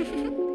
Ha ha ha.